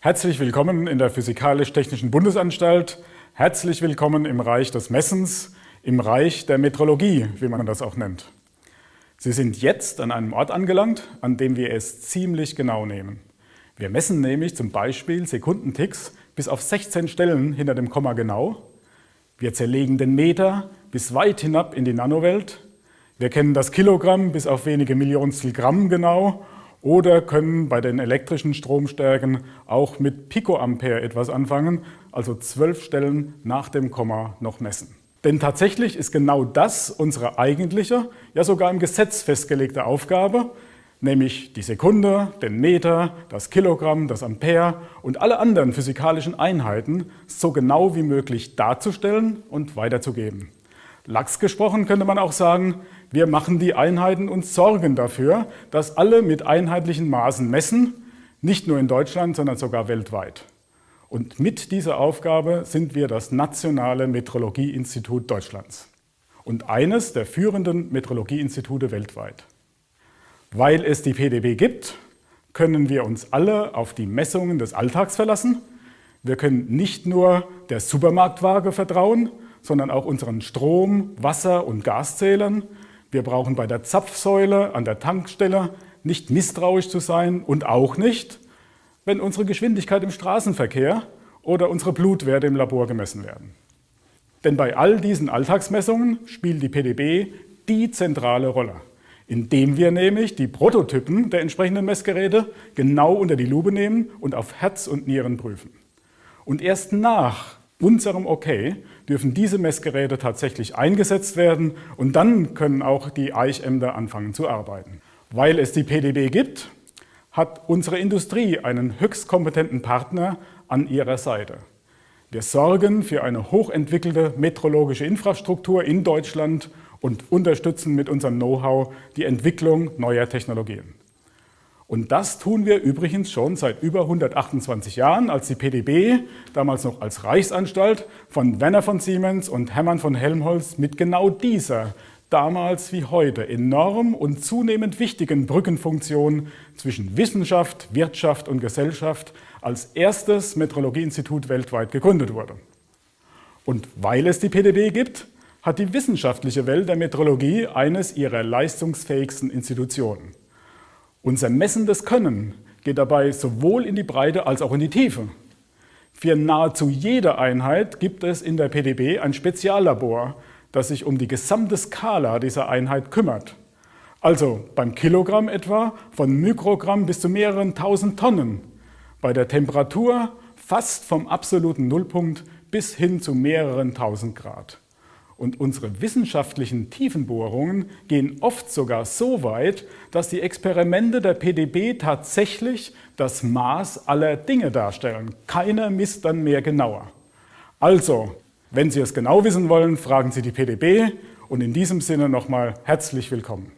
Herzlich willkommen in der Physikalisch-Technischen Bundesanstalt. Herzlich willkommen im Reich des Messens, im Reich der Metrologie, wie man das auch nennt. Sie sind jetzt an einem Ort angelangt, an dem wir es ziemlich genau nehmen. Wir messen nämlich zum Beispiel Sekundenticks bis auf 16 Stellen hinter dem Komma genau. Wir zerlegen den Meter bis weit hinab in die Nanowelt. Wir kennen das Kilogramm bis auf wenige Millionstel Gramm genau oder können bei den elektrischen Stromstärken auch mit Picoampere etwas anfangen, also zwölf Stellen nach dem Komma noch messen. Denn tatsächlich ist genau das unsere eigentliche, ja sogar im Gesetz festgelegte Aufgabe, nämlich die Sekunde, den Meter, das Kilogramm, das Ampere und alle anderen physikalischen Einheiten so genau wie möglich darzustellen und weiterzugeben. Lachs gesprochen könnte man auch sagen, wir machen die Einheiten und sorgen dafür, dass alle mit einheitlichen Maßen messen, nicht nur in Deutschland, sondern sogar weltweit. Und mit dieser Aufgabe sind wir das Nationale Metrologieinstitut Deutschlands und eines der führenden Metrologieinstitute weltweit. Weil es die PDB gibt, können wir uns alle auf die Messungen des Alltags verlassen. Wir können nicht nur der Supermarktwaage vertrauen, sondern auch unseren Strom-, Wasser- und Gaszählern. Wir brauchen bei der Zapfsäule an der Tankstelle nicht misstrauisch zu sein und auch nicht, wenn unsere Geschwindigkeit im Straßenverkehr oder unsere Blutwerte im Labor gemessen werden. Denn bei all diesen Alltagsmessungen spielt die PDB die zentrale Rolle, indem wir nämlich die Prototypen der entsprechenden Messgeräte genau unter die Lupe nehmen und auf Herz und Nieren prüfen. Und erst nach unserem Okay dürfen diese Messgeräte tatsächlich eingesetzt werden und dann können auch die Eichämter anfangen zu arbeiten. Weil es die PDB gibt, hat unsere Industrie einen höchst kompetenten Partner an ihrer Seite. Wir sorgen für eine hochentwickelte metrologische Infrastruktur in Deutschland und unterstützen mit unserem Know-how die Entwicklung neuer Technologien. Und das tun wir übrigens schon seit über 128 Jahren, als die PDB, damals noch als Reichsanstalt, von Werner von Siemens und Hermann von Helmholtz mit genau dieser, damals wie heute, enorm und zunehmend wichtigen Brückenfunktion zwischen Wissenschaft, Wirtschaft und Gesellschaft als erstes Metrologieinstitut weltweit gegründet wurde. Und weil es die PDB gibt, hat die wissenschaftliche Welt der Metrologie eines ihrer leistungsfähigsten Institutionen. Unser messendes Können geht dabei sowohl in die Breite als auch in die Tiefe. Für nahezu jede Einheit gibt es in der PDB ein Speziallabor, das sich um die gesamte Skala dieser Einheit kümmert. Also beim Kilogramm etwa von Mikrogramm bis zu mehreren tausend Tonnen, bei der Temperatur fast vom absoluten Nullpunkt bis hin zu mehreren tausend Grad. Und unsere wissenschaftlichen Tiefenbohrungen gehen oft sogar so weit, dass die Experimente der PDB tatsächlich das Maß aller Dinge darstellen. Keiner misst dann mehr genauer. Also, wenn Sie es genau wissen wollen, fragen Sie die PDB und in diesem Sinne nochmal herzlich willkommen.